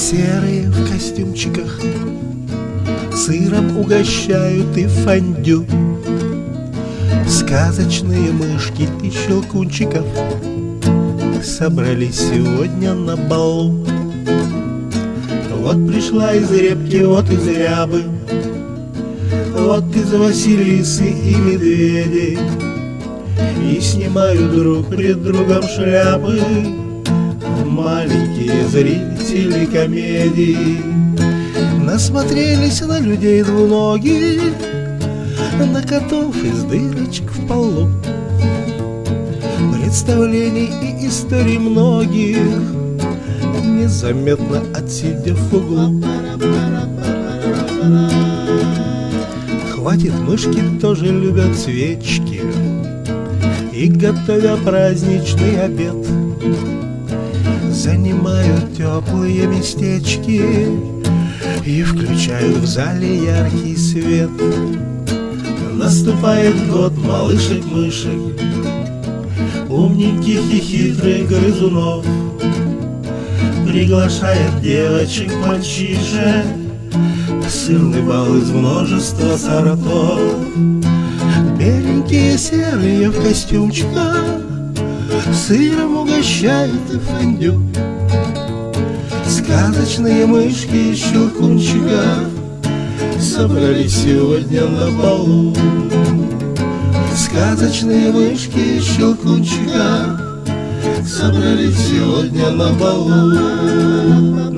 Серые в костюмчиках. Сыром угощают и фондю. Сказочные мышки и щелкунчиков. Собрались сегодня на балу. Вот пришла из репки, вот из рябы. Вот из Василисы и медведей. И снимают друг пред другом шляпы Маленькие зрители комедии. Насмотрелись на людей двуногих На котов из дырочек в полу. Представлений и историй многих Незаметно отсидев в углу. Хватит, мышки тоже любят свечки И, готовя праздничный обед Занимают теплые местечки И включают в зале яркий свет. Наступает год малышек-мышек Умненьких и хитрых грызунов. Приглашает девочек мальчишек Сырный бал из множества сортов. Беленькие серые в костюмчиках Сыром угощают и фондю Сказочные мышки и щелкунчика Собрались сегодня на балу Сказочные мышки и щелкунчика Собрались сегодня На балу